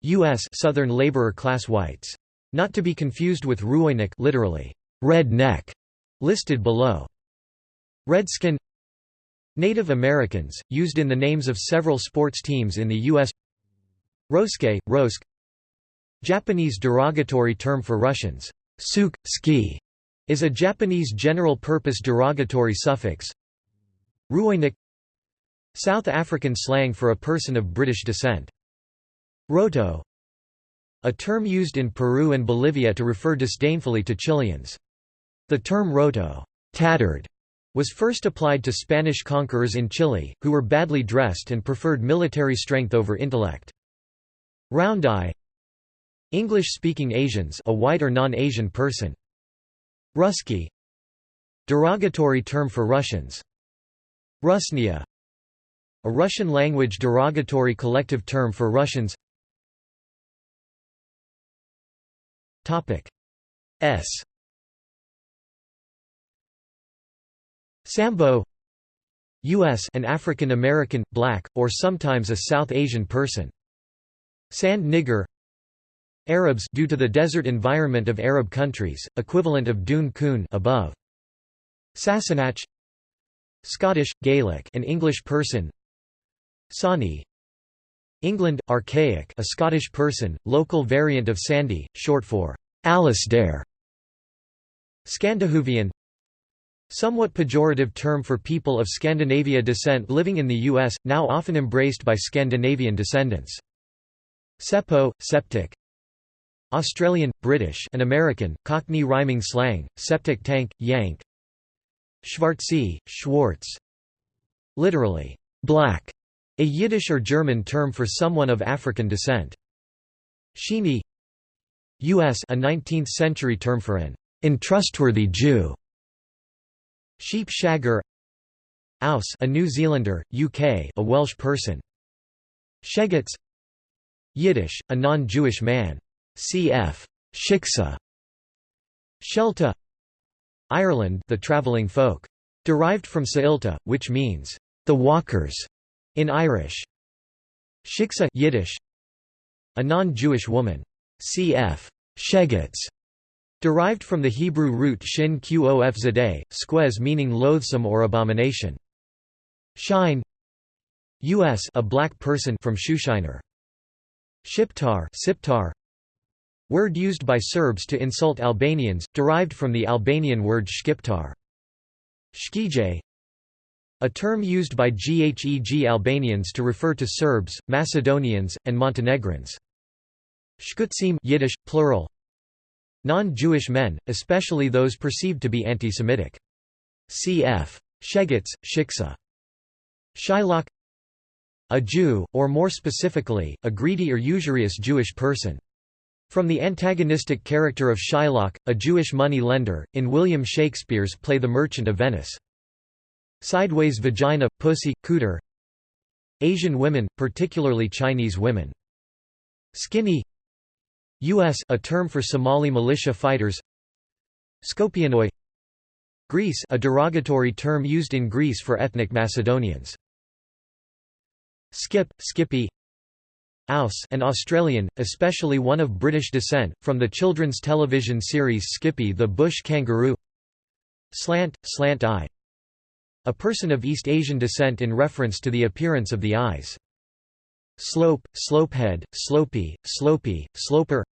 U.S. Southern laborer class whites. Not to be confused with Rooinek literally, red neck, listed below. Redskin Native Americans, used in the names of several sports teams in the U.S. Roske, Rosk Japanese derogatory term for Russians, suk, ski, is a Japanese general-purpose derogatory suffix. Rooinek South African slang for a person of British descent. Roto a term used in Peru and Bolivia to refer disdainfully to Chileans. The term roto tattered, was first applied to Spanish conquerors in Chile, who were badly dressed and preferred military strength over intellect. Round eye English-speaking Asians a white or non-Asian person. Ruski Derogatory term for Russians. Rusnia A Russian-language derogatory collective term for Russians S Sambo U.S. an African American, black, or sometimes a South Asian person. Sand nigger Arabs due to the desert environment of Arab countries, equivalent of dune coon above. Sassenach Scottish, Gaelic an English person Sawney England, archaic a Scottish person, local variant of Sandy, short for Alasdair Scandihoovian Somewhat pejorative term for people of Scandinavia descent living in the U.S., now often embraced by Scandinavian descendants. Seppo, septic Australian, British and American, Cockney rhyming slang, septic tank, yank Schwarze, Schwartz Literally, black, a Yiddish or German term for someone of African descent. Sheeny U.S. a 19th-century term for an untrustworthy Jew. Sheep shagger Aus a New Zealander, UK a Welsh person. Shegets Yiddish, a non-Jewish man. Cf. Shiksa Shelta Ireland the travelling folk. Derived from Sa'ilta, which means, the walkers, in Irish. Shiksa Yiddish, a non-Jewish woman. Cf. Shegets, derived from the Hebrew root shin qof zadeh, squez meaning loathsome or abomination. Shine U.S. a black person from Shushiner. Shiptar, Siptar Word used by Serbs to insult Albanians, derived from the Albanian word shkiptar. Shkije a term used by Gheg Albanians to refer to Serbs, Macedonians, and Montenegrins. Shkutsim Yiddish, plural. Non-Jewish men, especially those perceived to be anti-Semitic. Cf. Shegets, Shiksa. Shylock A Jew, or more specifically, a greedy or usurious Jewish person. From the antagonistic character of Shylock, a Jewish money lender, in William Shakespeare's play The Merchant of Venice. Sideways vagina, pussy, cooter Asian women, particularly Chinese women. Skinny U.S. a term for Somali militia fighters Skopianoi Greece a derogatory term used in Greece for ethnic Macedonians. Skip, Skippy Aus an Australian, especially one of British descent, from the children's television series Skippy the Bush Kangaroo Slant, slant eye A person of East Asian descent in reference to the appearance of the eyes. Slope, slopehead, slopey, slopey, sloper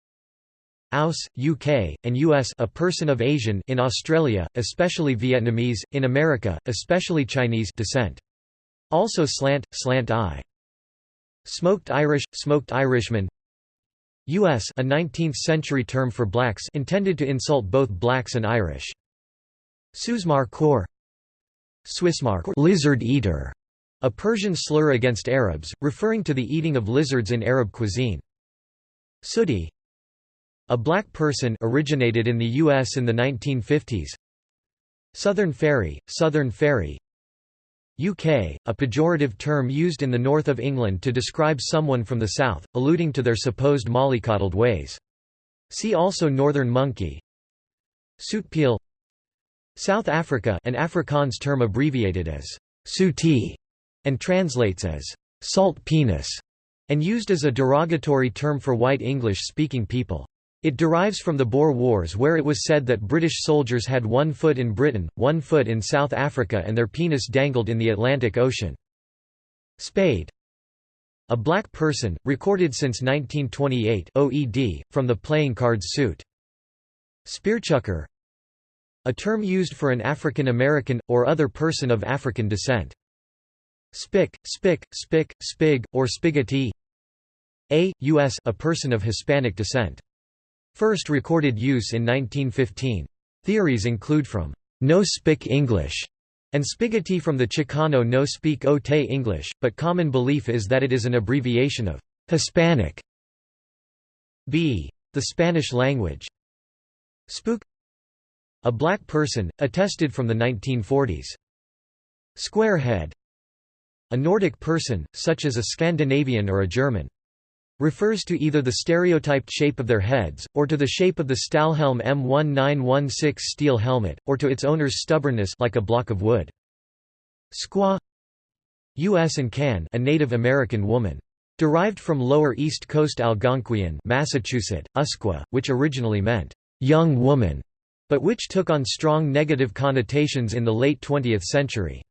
Aus, UK, and US a person of Asian in Australia, especially Vietnamese, in America, especially Chinese descent. Also slant, slant eye. Smoked Irish, smoked Irishman U.S. a 19th-century term for blacks intended to insult both blacks and Irish. Susmar Khor Swissmar lizard eater, a Persian slur against Arabs, referring to the eating of lizards in Arab cuisine. Sooty a black person originated in the U.S. in the 1950s. Southern Fairy, Southern Fairy UK, a pejorative term used in the north of England to describe someone from the south, alluding to their supposed mollycoddled ways. See also Northern Monkey Soutpiel South Africa an Afrikaans term abbreviated as Sooty and translates as salt penis, and used as a derogatory term for white English-speaking people. It derives from the Boer Wars where it was said that British soldiers had one foot in Britain, one foot in South Africa and their penis dangled in the Atlantic Ocean. Spade a black person, recorded since 1928 OED, from the playing cards suit. Spearchucker a term used for an African American, or other person of African descent. Spick, spick, spick, spig, or spigotee A, U.S. a person of Hispanic descent. First recorded use in 1915. Theories include from no-spick English and spigotee from the Chicano no speak o te English, but common belief is that it is an abbreviation of Hispanic. b. The Spanish language. Spook A black person, attested from the 1940s. Squarehead A Nordic person, such as a Scandinavian or a German refers to either the stereotyped shape of their heads, or to the shape of the Stahlhelm M1916 steel helmet, or to its owner's stubbornness like a block of wood. Squaw U.S. and Can a Native American woman. Derived from Lower East Coast Algonquian Massachusetts, Usqua, which originally meant, "'young woman' but which took on strong negative connotations in the late 20th century.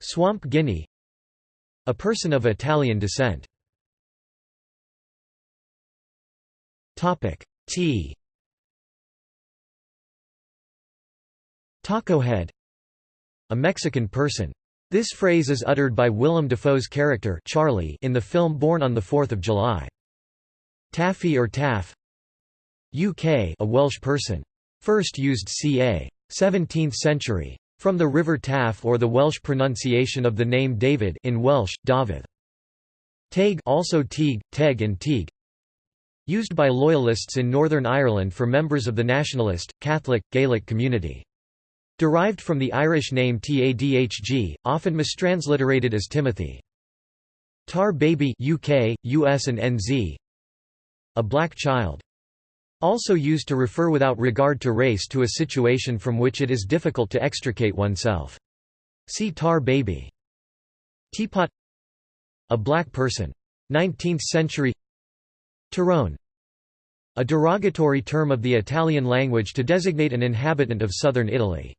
Swamp Guinea A person of Italian descent Tea Taco head a Mexican person. This phrase is uttered by Willem Dafoe's character Charlie in the film Born on 4 July. Taffy or Taff UK a Welsh person. First used ca. 17th century. From the River Taff or the Welsh pronunciation of the name David in Welsh, David. Taig also Teague, Teg and Teague Used by Loyalists in Northern Ireland for members of the nationalist, Catholic, Gaelic community. Derived from the Irish name Tadhg, often mistransliterated as Timothy. Tar Baby UK, US and NZ A black child. Also used to refer without regard to race to a situation from which it is difficult to extricate oneself. See Tar Baby. Teapot A black person. 19th century Terrone A derogatory term of the Italian language to designate an inhabitant of southern Italy.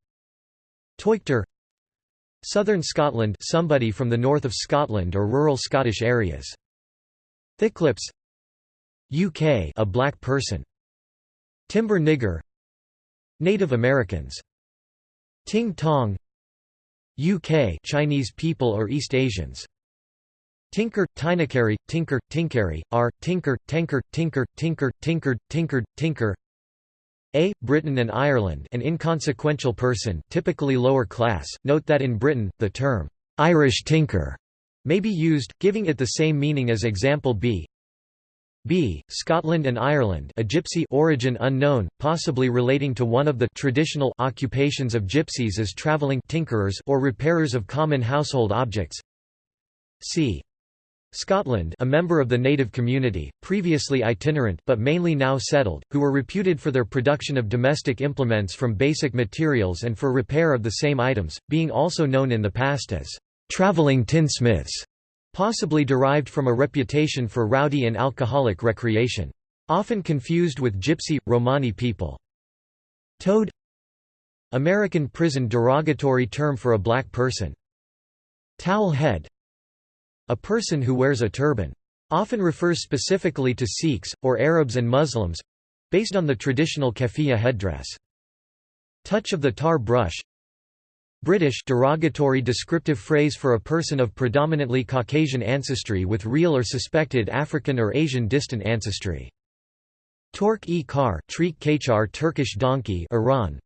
Teuchter Southern Scotland somebody from the north of Scotland or rural Scottish areas. Thicklips UK a black person. Timber nigger Native Americans. Ting tong UK Chinese people or East Asians. Tinker, Tinakari, Tinker, Tinkari, R, Tinker, Tinker, Tinker, Tinker, Tinkered, Tinkered, Tinker a. Britain and Ireland an inconsequential person typically lower class. Note that in Britain, the term, "'Irish tinker' may be used, giving it the same meaning as example B. B. Scotland and Ireland a gypsy origin unknown, possibly relating to one of the traditional occupations of gypsies as travelling tinkerers or repairers of common household objects. C. Scotland a member of the native community, previously itinerant but mainly now settled, who were reputed for their production of domestic implements from basic materials and for repair of the same items, being also known in the past as «travelling tinsmiths», possibly derived from a reputation for rowdy and alcoholic recreation. Often confused with Gypsy, Romani people. Toad American prison derogatory term for a black person. Towel head a person who wears a turban. Often refers specifically to Sikhs, or Arabs and Muslims—based on the traditional keffiyeh headdress. Touch of the tar brush British derogatory descriptive phrase for a person of predominantly Caucasian ancestry with real or suspected African or Asian distant ancestry. Tork-e-kar Turkish donkey Iran.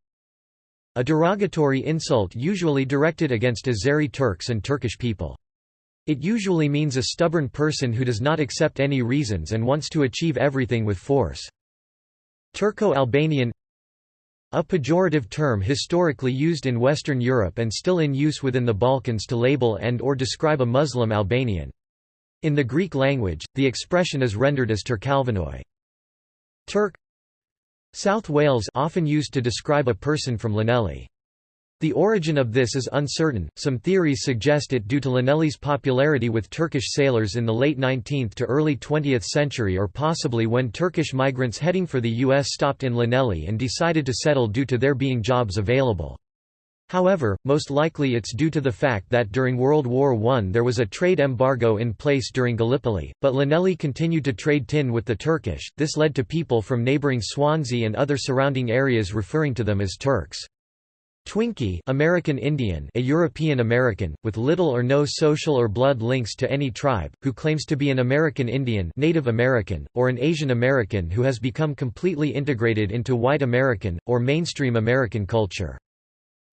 A derogatory insult usually directed against Azeri Turks and Turkish people. It usually means a stubborn person who does not accept any reasons and wants to achieve everything with force. Turco-Albanian A pejorative term historically used in Western Europe and still in use within the Balkans to label and or describe a Muslim Albanian. In the Greek language, the expression is rendered as Turkalvanoi. Turk South Wales often used to describe a person from Llanelli. The origin of this is uncertain, some theories suggest it due to Llanelli's popularity with Turkish sailors in the late 19th to early 20th century or possibly when Turkish migrants heading for the U.S. stopped in Llanelli and decided to settle due to there being jobs available. However, most likely it's due to the fact that during World War I there was a trade embargo in place during Gallipoli, but Llanelli continued to trade tin with the Turkish, this led to people from neighbouring Swansea and other surrounding areas referring to them as Turks. Twinkie American Indian a European American, with little or no social or blood links to any tribe, who claims to be an American Indian Native American, or an Asian American who has become completely integrated into white American, or mainstream American culture.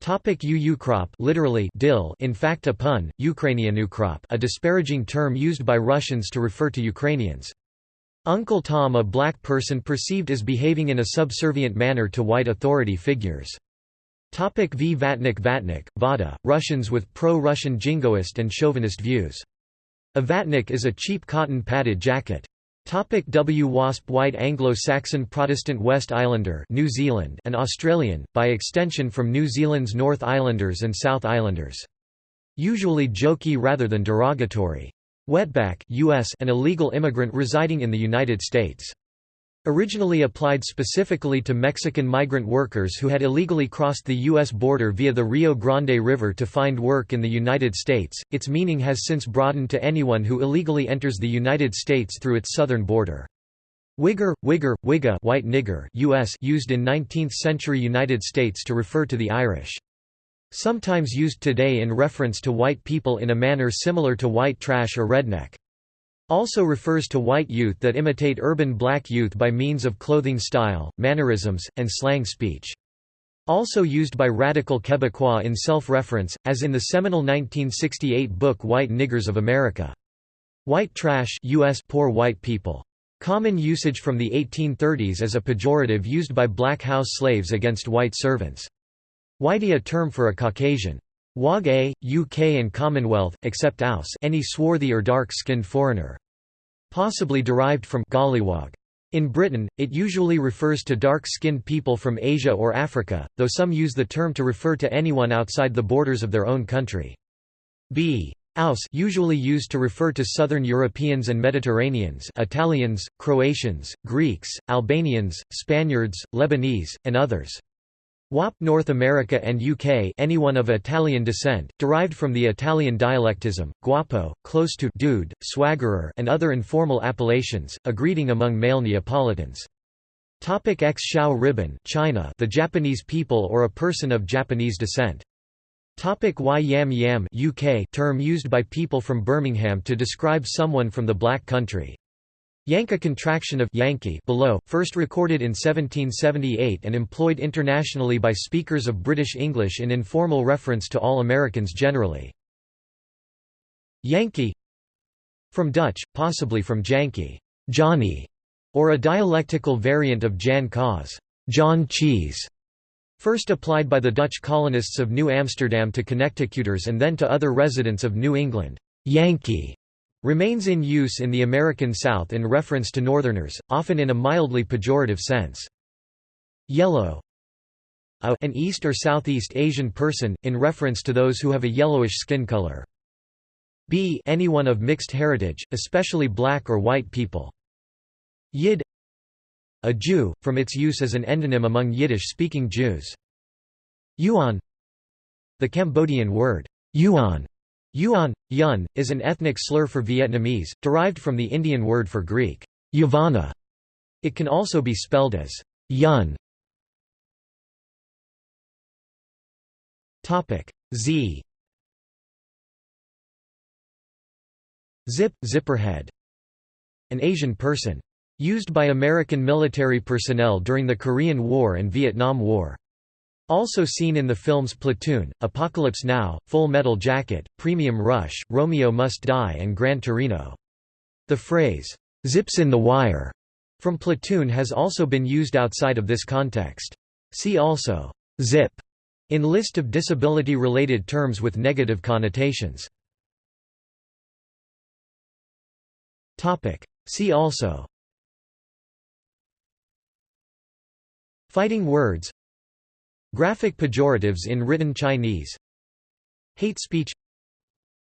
Topic UUkrop literally dill in fact a pun, Ukrainianukrop a disparaging term used by Russians to refer to Ukrainians. Uncle Tom a black person perceived as behaving in a subservient manner to white authority figures. Topic v Vatnik Vatnik, Vada, Russians with pro-Russian jingoist and chauvinist views. A vatnik is a cheap cotton padded jacket. Topic w Wasp White Anglo-Saxon Protestant West Islander New Zealand and Australian, by extension from New Zealand's North Islanders and South Islanders. Usually jokey rather than derogatory. Wetback US an illegal immigrant residing in the United States. Originally applied specifically to Mexican migrant workers who had illegally crossed the U.S. border via the Rio Grande River to find work in the United States, its meaning has since broadened to anyone who illegally enters the United States through its southern border. Wigger, Wigger, Wigga white nigger US used in 19th-century United States to refer to the Irish. Sometimes used today in reference to white people in a manner similar to white trash or redneck. Also refers to white youth that imitate urban black youth by means of clothing style, mannerisms, and slang speech. Also used by radical Quebecois in self-reference, as in the seminal 1968 book White Niggers of America. White trash US poor white people. Common usage from the 1830s as a pejorative used by black house slaves against white servants. Whitey a term for a Caucasian. Wog A, UK and Commonwealth, except Aus any swarthy or dark-skinned foreigner. Possibly derived from Golliwog. In Britain, it usually refers to dark-skinned people from Asia or Africa, though some use the term to refer to anyone outside the borders of their own country. B. Aus usually used to refer to Southern Europeans and Mediterraneans Italians, Croatians, Greeks, Albanians, Spaniards, Lebanese, and others. Wop North America and UK anyone of Italian descent, derived from the Italian dialectism, guapo, close to dude, swaggerer and other informal appellations, a greeting among male Neapolitans. Topic X Xiao Riben China the Japanese people or a person of Japanese descent. Topic Y Yam Yam UK term used by people from Birmingham to describe someone from the Black Country. Yank a contraction of Yankee below, first recorded in 1778 and employed internationally by speakers of British English in informal reference to all Americans generally. Yankee From Dutch, possibly from Janky Johnny, or a dialectical variant of Jan Kaas John Cheese, first applied by the Dutch colonists of New Amsterdam to Connecticuters and then to other residents of New England. Yankee remains in use in the American South in reference to Northerners, often in a mildly pejorative sense. Yellow a, an East or Southeast Asian person, in reference to those who have a yellowish skin color. b anyone of mixed heritage, especially black or white people. Yid a Jew, from its use as an endonym among Yiddish-speaking Jews. Yuan The Cambodian word, yuan Yuan, yun, is an ethnic slur for Vietnamese, derived from the Indian word for Greek, Yavana. It can also be spelled as yun. Z Zip, zipperhead. An Asian person. Used by American military personnel during the Korean War and Vietnam War. Also seen in the films Platoon, Apocalypse Now, Full Metal Jacket, Premium Rush, Romeo Must Die and Gran Torino. The phrase, "'zips in the wire' from Platoon has also been used outside of this context. See also, "'zip' in list of disability-related terms with negative connotations. See also Fighting words Graphic pejoratives in written Chinese. Hate speech.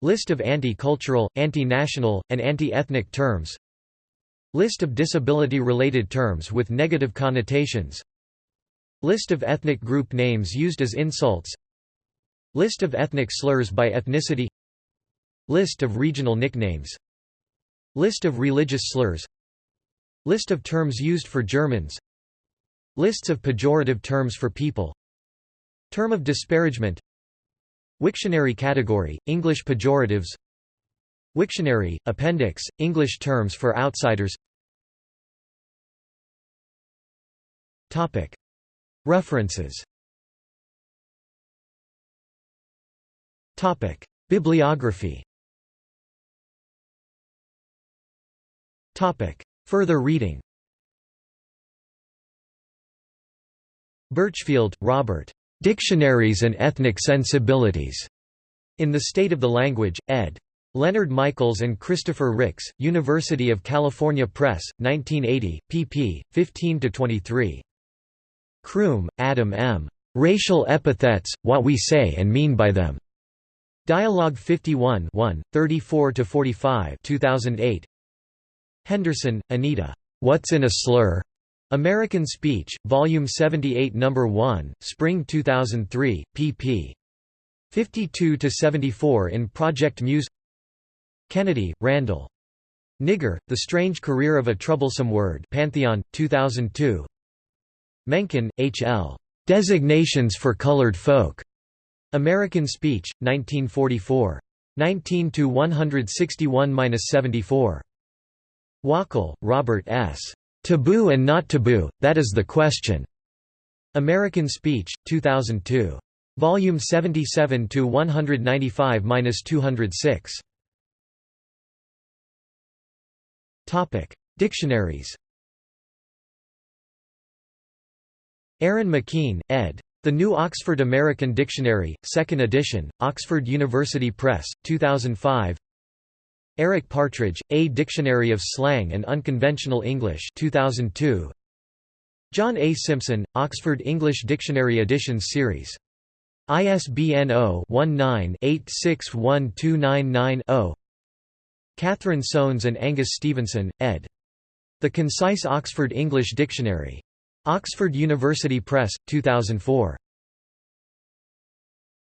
List of anti-cultural, anti-national, and anti-ethnic terms. List of disability-related terms with negative connotations. List of ethnic group names used as insults. List of ethnic slurs by ethnicity. List of regional nicknames. List of religious slurs. List of terms used for Germans. Lists of pejorative terms for people Term of disparagement. Wiktionary category, English pejoratives. Wiktionary, appendix, English terms for outsiders. References. Bibliography. Further reading. Burchfield, Robert. Dictionaries and Ethnic Sensibilities. In the State of the Language, ed. Leonard Michaels and Christopher Ricks, University of California Press, 1980, pp. 15–23. Croom, Adam M. Racial Epithets, What We Say and Mean by Them. Dialogue 51 34–45 2008. Henderson, Anita. What's in a Slur? American Speech, Volume 78 No. 1, Spring 2003, pp. 52–74 in Project Muse Kennedy, Randall. Nigger, The Strange Career of a Troublesome Word Pantheon, 2002 Mencken, H. L. Designations for Colored Folk. American Speech, 1944. 19 to 161-74. Wachal, Robert S. Taboo and Not Taboo, That is the Question. American Speech, 2002. Volume 77 to 195-206. Topic: Dictionaries. Erin McKean, ed. The New Oxford American Dictionary, 2nd edition, Oxford University Press, 2005 Eric Partridge, A Dictionary of Slang and Unconventional English 2002. John A. Simpson, Oxford English Dictionary Additions Series. ISBN 0-19-861299-0 Catherine Soanes and Angus Stevenson, ed. The Concise Oxford English Dictionary. Oxford University Press, 2004.